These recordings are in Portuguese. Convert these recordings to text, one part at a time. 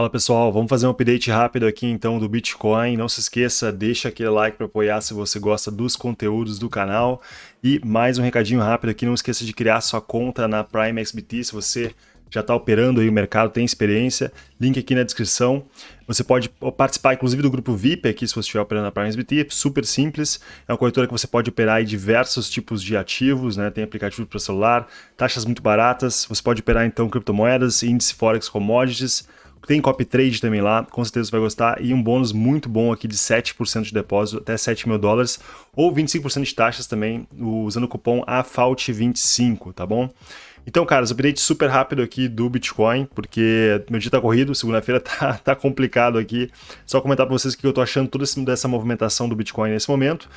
Fala pessoal, vamos fazer um update rápido aqui então do Bitcoin. Não se esqueça, deixa aquele like para apoiar se você gosta dos conteúdos do canal. E mais um recadinho rápido aqui, não esqueça de criar sua conta na Prime XBT se você já está operando aí o mercado, tem experiência, link aqui na descrição. Você pode participar, inclusive, do grupo VIP aqui, se você estiver operando na Prime SBT, super simples. É uma corretora que você pode operar em diversos tipos de ativos, né? Tem aplicativo para celular, taxas muito baratas. Você pode operar, então, criptomoedas, índice Forex, commodities. Tem copy trade também lá, com certeza você vai gostar. E um bônus muito bom aqui de 7% de depósito, até 7 mil dólares. Ou 25% de taxas também, usando o cupom AFAUT25, tá bom? Então, caras, update super rápido aqui do Bitcoin, porque meu dia tá corrido, segunda-feira tá, tá complicado aqui. Só comentar para vocês o que eu tô achando toda essa movimentação do Bitcoin nesse momento.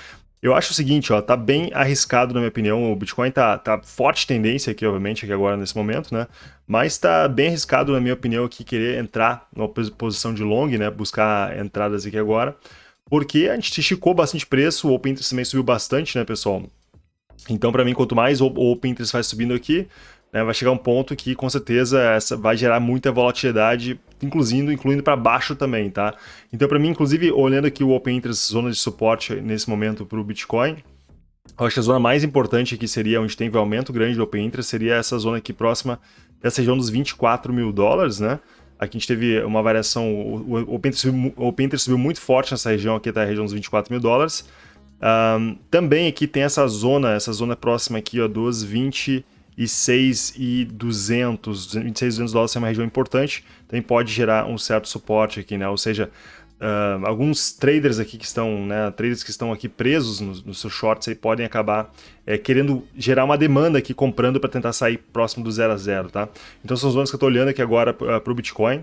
Eu acho o seguinte, ó, tá bem arriscado na minha opinião, o Bitcoin tá, tá forte tendência aqui, obviamente, aqui agora nesse momento, né? Mas tá bem arriscado na minha opinião aqui querer entrar numa posição de long, né? Buscar entradas aqui agora, porque a gente esticou bastante preço, o Open Interest também subiu bastante, né, pessoal? Então, para mim, quanto mais o Open Interest vai subindo aqui, né, vai chegar um ponto que com certeza essa vai gerar muita volatilidade, incluindo, incluindo para baixo também, tá? Então para mim, inclusive, olhando aqui o Open Interest, zona de suporte nesse momento para o Bitcoin, eu acho que a zona mais importante aqui seria, onde tem um aumento grande do Open Interest, seria essa zona aqui próxima dessa região dos 24 mil dólares, né? Aqui a gente teve uma variação, o Open Interest subiu, Open Interest subiu muito forte nessa região aqui, tá a região dos 24 mil dólares. Um, também aqui tem essa zona, essa zona próxima aqui, ó, dos 20 e 6,200, 26,200 dólares é uma região importante, também pode gerar um certo suporte aqui, né? Ou seja, uh, alguns traders aqui que estão, né, traders que estão aqui presos nos, nos seus shorts aí podem acabar é, querendo gerar uma demanda aqui comprando para tentar sair próximo do zero a zero, tá? Então são as zonas que eu estou olhando aqui agora uh, para o Bitcoin.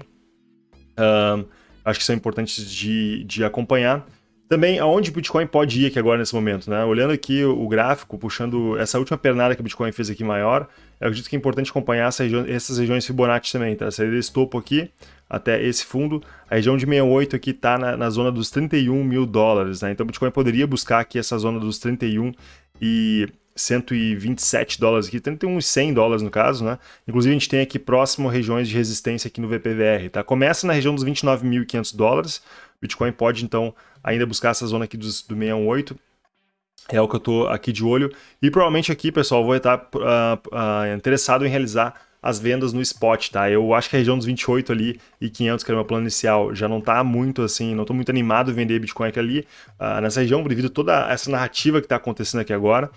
Uh, acho que são importantes de, de acompanhar. Também, aonde o Bitcoin pode ir aqui agora nesse momento, né? Olhando aqui o gráfico, puxando essa última pernada que o Bitcoin fez aqui maior, eu acredito que é importante acompanhar essa região, essas regiões Fibonacci também, tá? Sair desse topo aqui até esse fundo, a região de 68 aqui está na, na, zona dos 31 mil dólares, né? Então o Bitcoin poderia buscar aqui essa zona dos 31 e 127 dólares aqui, 31 e 100 dólares no caso, né? Inclusive a gente tem aqui próximo regiões de resistência aqui no VPVR, tá? Começa na região dos 29.500 dólares, Bitcoin pode então ainda buscar essa zona aqui dos, do 618, é o que eu estou aqui de olho. E provavelmente aqui, pessoal, vou estar uh, uh, interessado em realizar as vendas no spot, tá? Eu acho que a região dos 28 ali e 500, que era o meu plano inicial, já não está muito assim, não estou muito animado em vender Bitcoin aqui ali, uh, nessa região, devido a toda essa narrativa que está acontecendo aqui agora.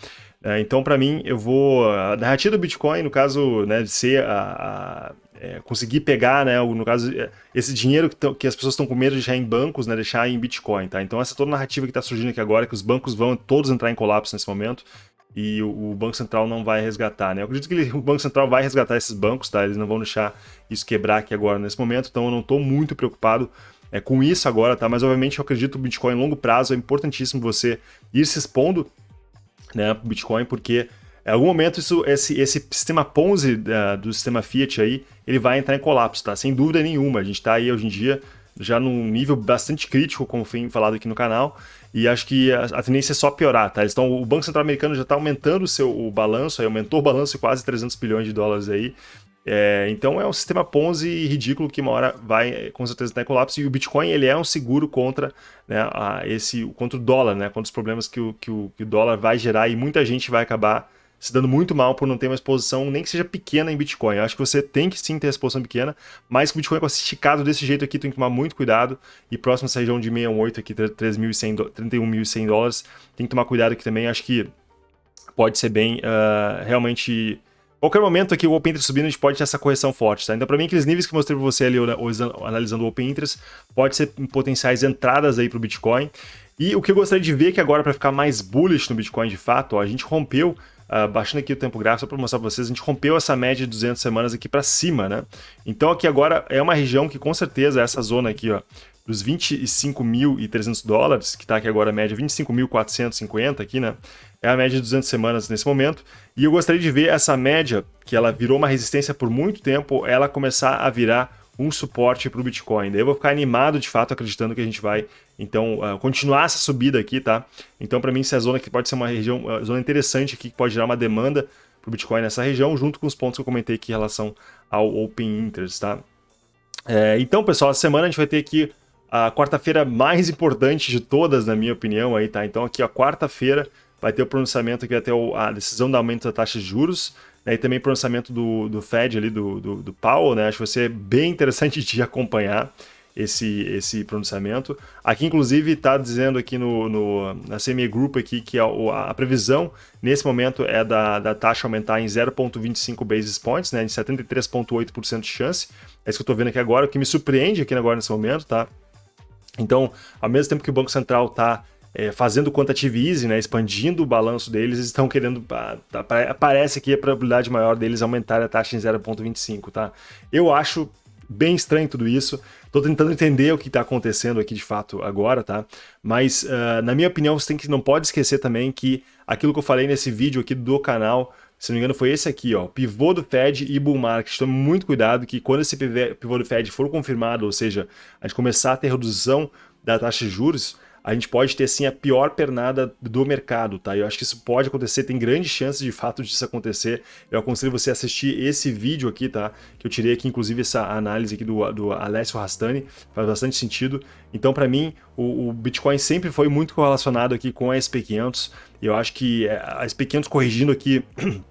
Uh, então, para mim, eu vou... A narrativa do Bitcoin, no caso, né, de ser a, a é, conseguir pegar, né, no caso, é, esse dinheiro que, que as pessoas estão com medo de deixar em bancos, né, deixar em Bitcoin, tá? Então essa toda narrativa que está surgindo aqui agora, que os bancos vão todos entrar em colapso nesse momento, e o, o Banco Central não vai resgatar, né? Eu acredito que ele, o Banco Central vai resgatar esses bancos, tá? Eles não vão deixar isso quebrar aqui agora nesse momento, então eu não estou muito preocupado é, com isso agora, tá? Mas obviamente eu acredito que o Bitcoin em longo prazo é importantíssimo você ir se expondo, né, Bitcoin, porque em algum momento isso, esse, esse sistema Ponzi uh, do sistema Fiat aí, ele vai entrar em colapso, tá? Sem dúvida nenhuma. A gente está aí hoje em dia já num nível bastante crítico, como foi falado aqui no canal, e acho que a, a tendência é só piorar, tá? Então o Banco Central Americano já está aumentando o seu o balanço, aí aumentou o balanço quase 300 bilhões de dólares aí, é, então é um sistema Ponzi ridículo que uma hora vai com certeza estar em colapso e o Bitcoin ele é um seguro contra né, a, esse contra o dólar, né, contra os problemas que o, que o, que o dólar vai gerar e muita gente vai acabar se dando muito mal por não ter uma exposição, nem que seja pequena em Bitcoin. Eu acho que você tem que sim ter exposição pequena, mas o Bitcoin com esticado desse jeito aqui tem que tomar muito cuidado. E próximo essa região de 68 aqui, 31.100 dólares, tem que tomar cuidado aqui também. Acho que pode ser bem uh, realmente qualquer momento aqui o Open Interest subindo, a gente pode ter essa correção forte, tá? Então, para mim, aqueles níveis que eu mostrei para você ali, analisando o Open Interest, pode ser potenciais entradas aí para o Bitcoin. E o que eu gostaria de ver que agora, para ficar mais bullish no Bitcoin de fato, ó, a gente rompeu Uh, baixando aqui o tempo gráfico só para mostrar para vocês, a gente rompeu essa média de 200 semanas aqui para cima, né? Então aqui agora é uma região que com certeza essa zona aqui, ó, dos 25.300 dólares, que está aqui agora a média 25.450 aqui, né? É a média de 200 semanas nesse momento. E eu gostaria de ver essa média, que ela virou uma resistência por muito tempo, ela começar a virar um suporte para o Bitcoin. Daí eu vou ficar animado de fato, acreditando que a gente vai então uh, continuar essa subida aqui, tá? Então para mim essa zona aqui pode ser uma região, uma zona interessante aqui que pode gerar uma demanda para o Bitcoin nessa região, junto com os pontos que eu comentei aqui em relação ao Open Interest, tá? É, então, pessoal, essa semana a gente vai ter aqui a quarta-feira mais importante de todas, na minha opinião, aí, tá? Então aqui, a quarta-feira, vai ter o pronunciamento que vai ter a decisão do aumento da taxa de juros, né, e também pronunciamento do, do Fed ali, do, do, do Powell, né? Acho que vai ser bem interessante de acompanhar esse, esse pronunciamento. Aqui, inclusive, está dizendo aqui no, no, na CME Group aqui que a, a, previsão nesse momento é da, da taxa aumentar em 0,25 basis points, né, em 73,8% de chance. É isso que eu estou vendo aqui agora, o que me surpreende aqui agora nesse momento, tá? Então, ao mesmo tempo que o Banco Central está é, fazendo quantitative easy, né, expandindo o balanço deles, eles estão querendo, ah, tá, que a probabilidade maior deles aumentar a taxa em 0,25, tá? Eu acho bem estranho tudo isso. Estou tentando entender o que está acontecendo aqui de fato agora, tá? Mas, uh, na minha opinião, você tem que, não pode esquecer também que aquilo que eu falei nesse vídeo aqui do canal, se não me engano, foi esse aqui, ó, pivô do Fed e bull market. Tome muito cuidado que quando esse pivô do Fed for confirmado, ou seja, a gente começar a ter redução da taxa de juros, a gente pode ter sim a pior pernada do mercado, tá? Eu acho que isso pode acontecer, tem grandes chances de fato disso acontecer. Eu aconselho você a assistir esse vídeo aqui, tá? Que eu tirei aqui, inclusive, essa análise aqui do, do Alessio Rastani, faz bastante sentido. Então, para mim, o, o, Bitcoin sempre foi muito correlacionado aqui com a SP500. E eu acho que é, a SP500 corrigindo aqui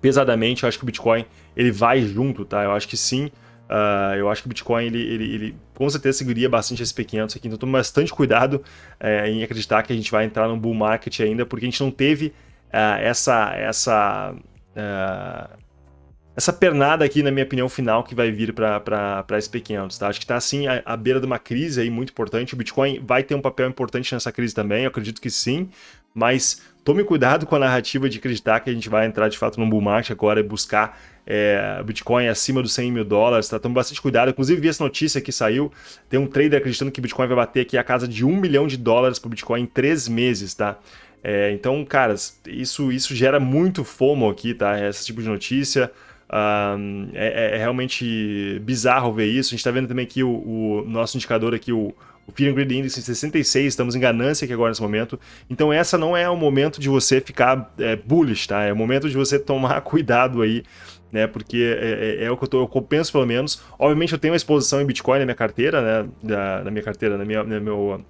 pesadamente, eu acho que o Bitcoin ele vai junto, tá? Eu acho que sim. Uh, eu acho que o Bitcoin, ele, ele, ele, com certeza seguiria bastante SP500 aqui, então tome bastante cuidado uh, em acreditar que a gente vai entrar no bull market ainda, porque a gente não teve uh, essa, essa, eh, essa pernada aqui, na minha opinião, final que vai vir para SP500, tá? Acho que está, assim, à, à, beira de uma crise aí muito importante, o Bitcoin vai ter um papel importante nessa crise também, eu acredito que sim, mas tome cuidado com a narrativa de acreditar que a gente vai entrar de fato no bull market agora e buscar é, Bitcoin acima dos 100 mil dólares, tá? Tome bastante cuidado. Inclusive, vi essa notícia que saiu, tem um trader acreditando que Bitcoin vai bater aqui a casa de 1 milhão de dólares para Bitcoin em 3 meses, tá? É, então, caras, isso, isso gera muito FOMO aqui, tá? Esse tipo de notícia. Um, é, é, realmente bizarro ver isso. A gente está vendo também aqui o, o, nosso indicador aqui, o, o Fear and Greed Index em 66, estamos em ganância aqui agora nesse momento. Então essa não é o momento de você ficar é, bullish, tá? É o momento de você tomar cuidado aí né? Porque é, é, é, o que eu, tô, eu penso pelo menos. Obviamente eu tenho uma exposição em Bitcoin na minha carteira, né? Da, na minha carteira, na minha, na meu,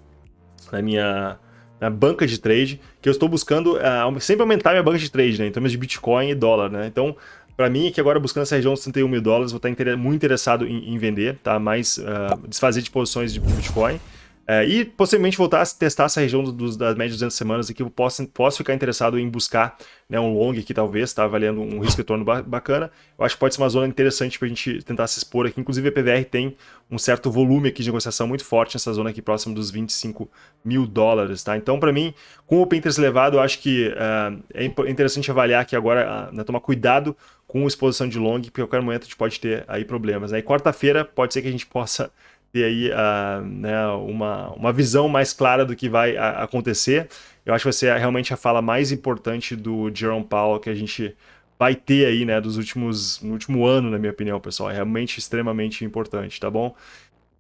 na minha na banca de trade, que eu estou buscando uh, sempre aumentar minha banca de trade, né? Em termos de Bitcoin e dólar, né? Então, para mim, que agora buscando essa região dos 31 mil dólares, vou estar inter muito interessado em, em, vender, tá? Mais uh, desfazer de posições de Bitcoin. É, e possivelmente voltar a testar essa região dos, das médias 200 semanas aqui, eu posso, posso ficar interessado em buscar né, um long aqui talvez, tá avaliando um risco retorno bacana. Eu acho que pode ser uma zona interessante para a gente tentar se expor aqui. Inclusive a PVR tem um certo volume aqui de negociação muito forte nessa zona aqui próximo dos 25 mil dólares, tá? Então para mim, com o open interest elevado, eu acho que uh, é interessante avaliar aqui agora, né, tomar cuidado com exposição de long, porque a qualquer momento a gente pode ter aí problemas. Né? E quarta-feira pode ser que a gente possa ter aí uh, né, uma, uma visão mais clara do que vai acontecer. Eu acho que vai ser realmente a fala mais importante do Jerome Powell que a gente vai ter aí, né, dos últimos, no último ano, na minha opinião, pessoal. É realmente extremamente importante, tá bom?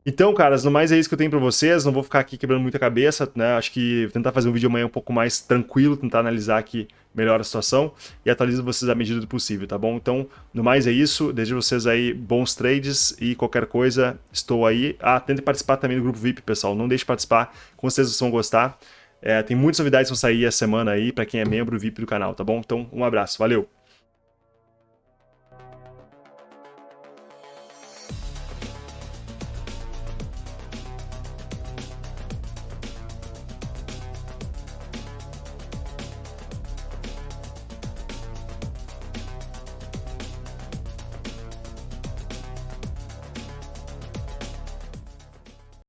Então, caras, no mais é isso que eu tenho para vocês. Não vou ficar aqui quebrando muita cabeça, né? Acho que tentar fazer um vídeo amanhã um pouco mais tranquilo, tentar analisar aqui melhor a situação e atualizo vocês à medida do possível, tá bom? Então, no mais é isso. Desejo vocês aí bons trades e qualquer coisa, estou aí. Ah, tente participar também do grupo VIP, pessoal. Não deixe de participar, com certeza vocês vão gostar. É, tem muitas novidades que vão sair essa semana aí para quem é membro VIP do canal, tá bom? Então, um abraço, valeu!